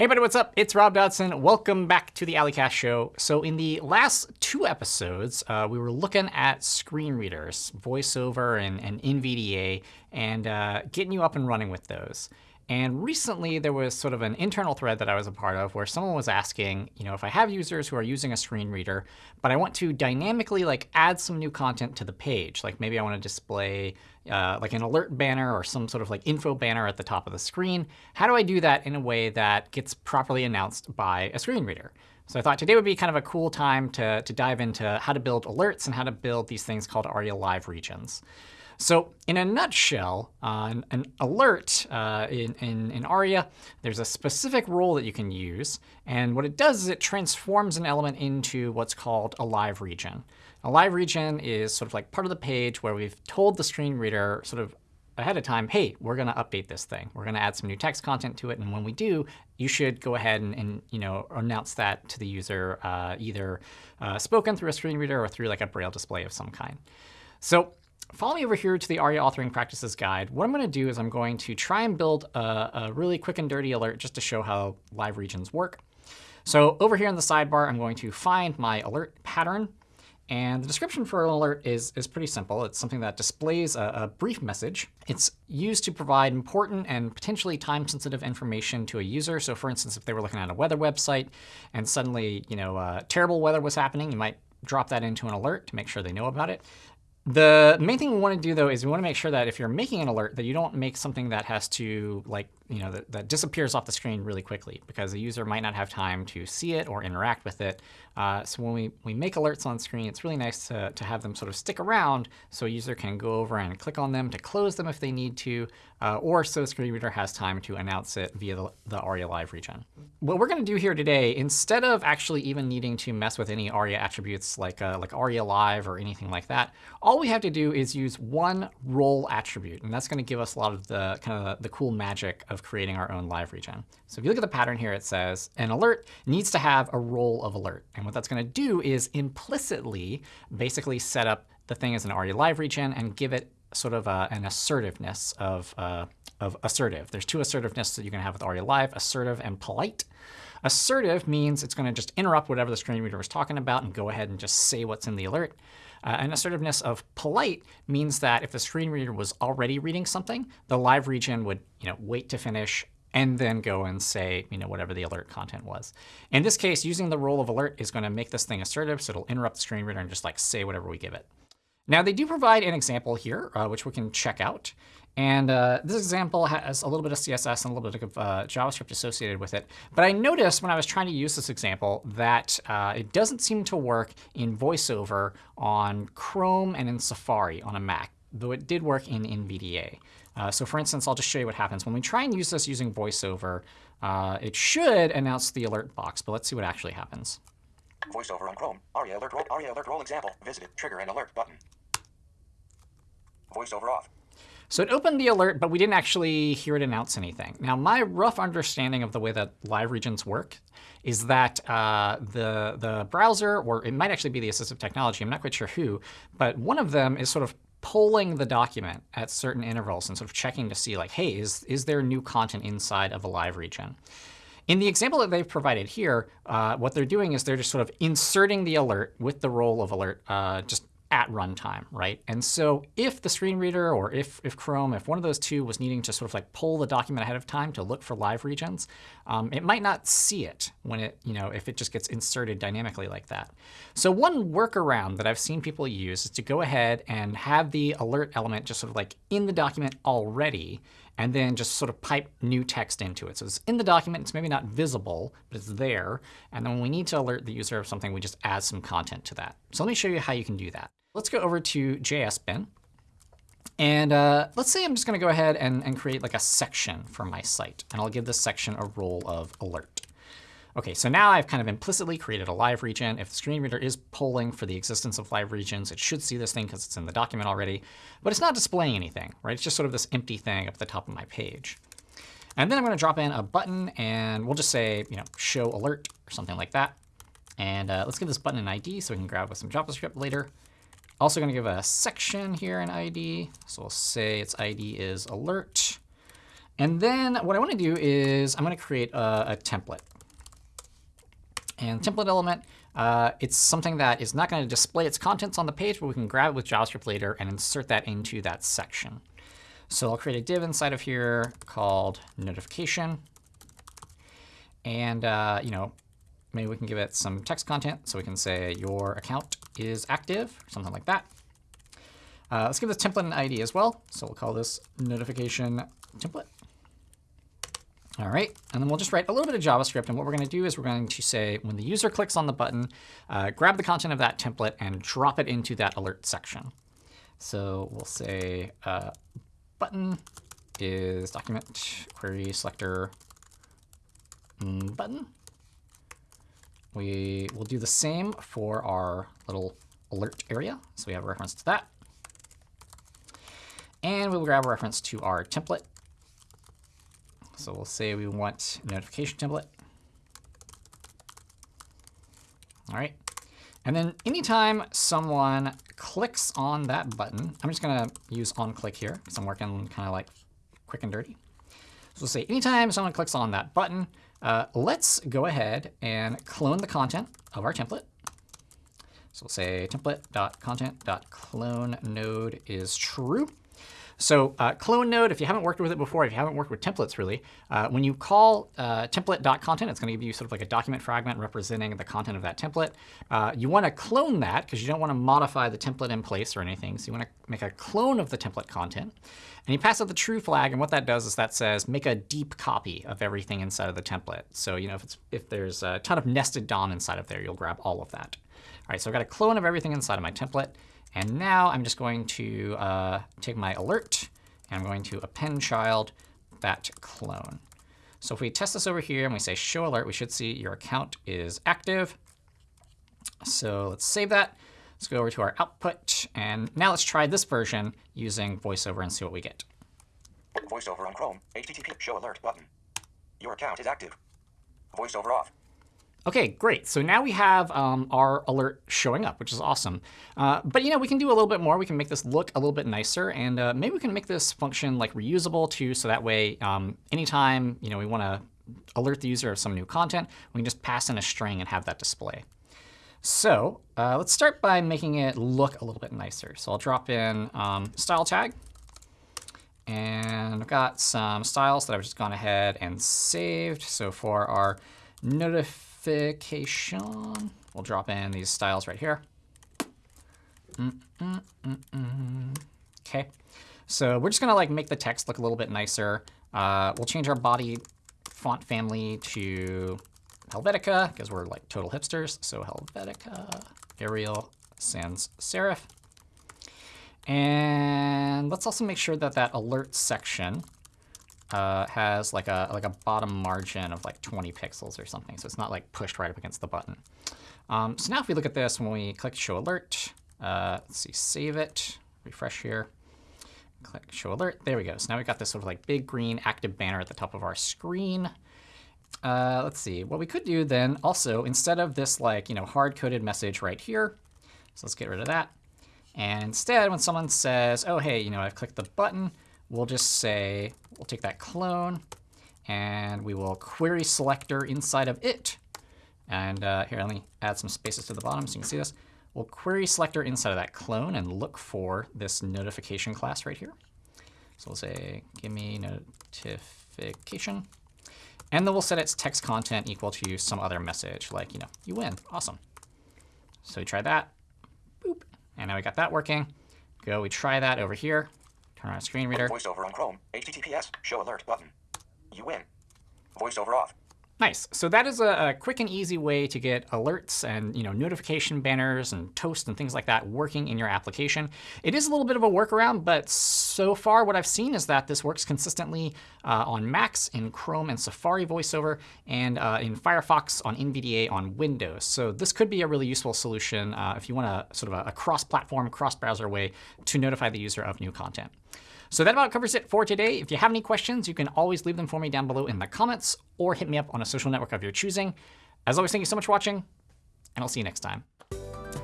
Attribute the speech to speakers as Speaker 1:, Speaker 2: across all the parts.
Speaker 1: Hey everybody, what's up? It's Rob Dodson. Welcome back to the A11ycast show. So in the last two episodes, uh, we were looking at screen readers, VoiceOver and, and NVDA, and uh, getting you up and running with those. And recently, there was sort of an internal thread that I was a part of where someone was asking, you know, if I have users who are using a screen reader, but I want to dynamically like add some new content to the page, like maybe I want to display uh, like an alert banner or some sort of like info banner at the top of the screen. How do I do that in a way that gets properly announced by a screen reader? So I thought today would be kind of a cool time to, to dive into how to build alerts and how to build these things called ARIA Live regions. So in a nutshell, uh, an, alert uh, in, in, in, ARIA, there's a specific role that you can use. And what it does is it transforms an element into what's called a live region. A live region is sort of like part of the page where we've told the screen reader sort of ahead of time, hey, we're going to update this thing. We're going to add some new text content to it. And when we do, you should go ahead and, and you know announce that to the user, uh, either uh, spoken through a screen reader or through like a braille display of some kind. So follow me over here to the ARIA authoring practices guide. What I'm going to do is I'm going to try and build a, a really quick and dirty alert just to show how live regions work. So over here in the sidebar, I'm going to find my alert pattern. And the description for an alert is, is pretty simple. It's something that displays a, a, brief message. It's used to provide important and potentially time-sensitive information to a user. So for instance, if they were looking at a weather website and suddenly you know, uh, terrible weather was happening, you might drop that into an alert to make sure they know about it. The main thing we want to do, though, is we want to make sure that if you're making an alert, that you don't make something that has to, like, you know, that, that disappears off the screen really quickly, because the user might not have time to see it or interact with it. Uh, so when we, we make alerts on screen, it's really nice to, to have them sort of stick around so a user can go over and click on them to close them if they need to, uh, or so the screen reader has time to announce it via the, the ARIA Live region. What we're going to do here today, instead of actually even needing to mess with any ARIA attributes like, uh, like ARIA Live or anything like that, all we have to do is use one role attribute. And that's going to give us a lot of the kind of the cool magic of creating our own live region. So if you look at the pattern here, it says an alert needs to have a role of alert. And what that's going to do is implicitly basically set up the thing as an ARIA live region and give it sort of a, an assertiveness of, uh, of assertive. There's two assertiveness that you can have with ARIA Live, assertive and polite. Assertive means it's going to just interrupt whatever the screen reader was talking about and go ahead and just say what's in the alert. Uh, and assertiveness of polite means that if the screen reader was already reading something, the live region would you know, wait to finish and then go and say you know, whatever the alert content was. In this case, using the role of alert is going to make this thing assertive, so it'll interrupt the screen reader and just like say whatever we give it. Now, they do provide an example here, uh, which we can check out. And uh, this example has a little bit of CSS and a little bit of uh, JavaScript associated with it. But I noticed when I was trying to use this example that uh, it doesn't seem to work in VoiceOver on Chrome and in Safari on a Mac, though it did work in NVDA. Uh, so for instance, I'll just show you what happens. When we try and use this using VoiceOver, uh, it should announce the alert box. But let's see what actually happens.
Speaker 2: VoiceOver on Chrome. ARIA alert ARIA alert example. Visited. Trigger and alert button. VoiceOver off.
Speaker 1: So it opened the alert, but we didn't actually hear it announce anything. Now, my rough understanding of the way that live regions work is that uh, the, the browser, or it might actually be the assistive technology, I'm not quite sure who, but one of them is sort of polling the document at certain intervals and sort of checking to see, like, hey, is, is there new content inside of a live region? In the example that they've provided here, uh, what they're doing is they're just sort of inserting the alert with the role of alert uh, just at runtime, right? And so if the screen reader or if, if Chrome, if one of those two was needing to sort of like pull the document ahead of time to look for live regions, um, it might not see it when it, you know, if it just gets inserted dynamically like that. So one workaround that I've seen people use is to go ahead and have the alert element just sort of like in the document already and then just sort of pipe new text into it. So it's in the document. It's maybe not visible, but it's there. And then when we need to alert the user of something, we just add some content to that. So let me show you how you can do that. Let's go over to JSBin. And uh, let's say I'm just going to go ahead and, and create like a section for my site. And I'll give this section a role of alert. OK, so now I've kind of implicitly created a live region. If the screen reader is polling for the existence of live regions, it should see this thing because it's in the document already. But it's not displaying anything, right? It's just sort of this empty thing up at the top of my page. And then I'm going to drop in a button, and we'll just say, you know, show alert or something like that. And uh, let's give this button an ID so we can grab with some JavaScript later. Also going to give a section here an ID. So we'll say its ID is alert. And then what I want to do is I'm going to create a, a template. And template element, uh, it's something that is not going to display its contents on the page, but we can grab it with JavaScript later and insert that into that section. So I'll create a div inside of here called notification. And uh, you know, maybe we can give it some text content. So we can say your account is active, or something like that. Uh, let's give this template an ID as well. So we'll call this notification template. All right, and then we'll just write a little bit of JavaScript. And what we're going to do is we're going to say when the user clicks on the button, uh, grab the content of that template and drop it into that alert section. So we'll say uh, button is document query selector mm, button. We will do the same for our little alert area. So we have a reference to that. And we'll grab a reference to our template. So we'll say we want notification template. All right. And then anytime someone clicks on that button, I'm just going to use onClick here because I'm working kind of like quick and dirty. So we'll say anytime someone clicks on that button, uh, let's go ahead and clone the content of our template. So we'll say template.content.clone node is true. So uh, clone node, if you haven't worked with it before, if you haven't worked with templates really, uh, when you call uh, template.content, it's going to give you sort of like a document fragment representing the content of that template. Uh, you want to clone that because you don't want to modify the template in place or anything. So you want to make a clone of the template content. And you pass it the true flag. And what that does is that says make a deep copy of everything inside of the template. So you know if, it's, if there's a ton of nested DOM inside of there, you'll grab all of that. All right, so I've got a clone of everything inside of my template. And now I'm just going to uh, take my alert, and I'm going to append child that clone. So if we test this over here and we say show alert, we should see your account is active. So let's save that. Let's go over to our output. And now let's try this version using VoiceOver and see what we get.
Speaker 2: VoiceOver on Chrome. HTTP show alert button. Your account is active. VoiceOver off.
Speaker 1: OK, great. So now we have um, our alert showing up, which is awesome. Uh, but you know, we can do a little bit more. We can make this look a little bit nicer. And uh, maybe we can make this function like reusable too, so that way um, anytime you know we want to alert the user of some new content, we can just pass in a string and have that display. So uh, let's start by making it look a little bit nicer. So I'll drop in um, style tag. And I've got some styles that I've just gone ahead and saved. So for our notif notification. We'll drop in these styles right here. Mm -mm -mm OK. So we're just going to like make the text look a little bit nicer. Uh, we'll change our body font family to Helvetica because we're like total hipsters. So Helvetica, Arial, Sans Serif. And let's also make sure that that alert section uh, has like a like a bottom margin of like 20 pixels or something. So it's not like pushed right up against the button. Um, so now if we look at this, when we click Show Alert, uh, let's see, save it, refresh here, click Show Alert. There we go. So now we've got this sort of like big green active banner at the top of our screen. Uh, let's see. What we could do then also, instead of this like you know hard-coded message right here, so let's get rid of that. And instead, when someone says, oh, hey, you know, I've clicked the button, we'll just say, we'll take that clone, and we will query selector inside of it. And uh, here, let me add some spaces to the bottom so you can see this. We'll query selector inside of that clone and look for this notification class right here. So we'll say, give me notification. And then we'll set its text content equal to some other message, like, you know, you win. Awesome. So we try that. Boop. And now we got that working. Go, we try that over here. Turn on screen reader.
Speaker 2: VoiceOver on Chrome. HTTPS. Show alert button. You win. VoiceOver off.
Speaker 1: Nice. So that is a, a, quick and easy way to get alerts and you know notification banners and toast and things like that working in your application. It is a little bit of a workaround, but so far what I've seen is that this works consistently uh, on Macs, in Chrome and Safari VoiceOver, and uh, in Firefox on NVDA on Windows. So this could be a really useful solution uh, if you want a sort of a, a cross-platform, cross-browser way to notify the user of new content. So that about covers it for today. If you have any questions, you can always leave them for me down below in the comments or hit me up on a social network of your choosing. As always, thank you so much for watching, and I'll see you next time.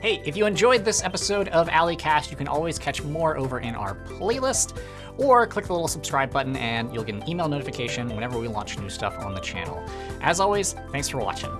Speaker 1: Hey, if you enjoyed this episode of A11ycast, you can always catch more over in our playlist. or click the little subscribe button and you'll get an email notification whenever we launch new stuff on the channel. As always, thanks for watching.